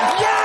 Yes!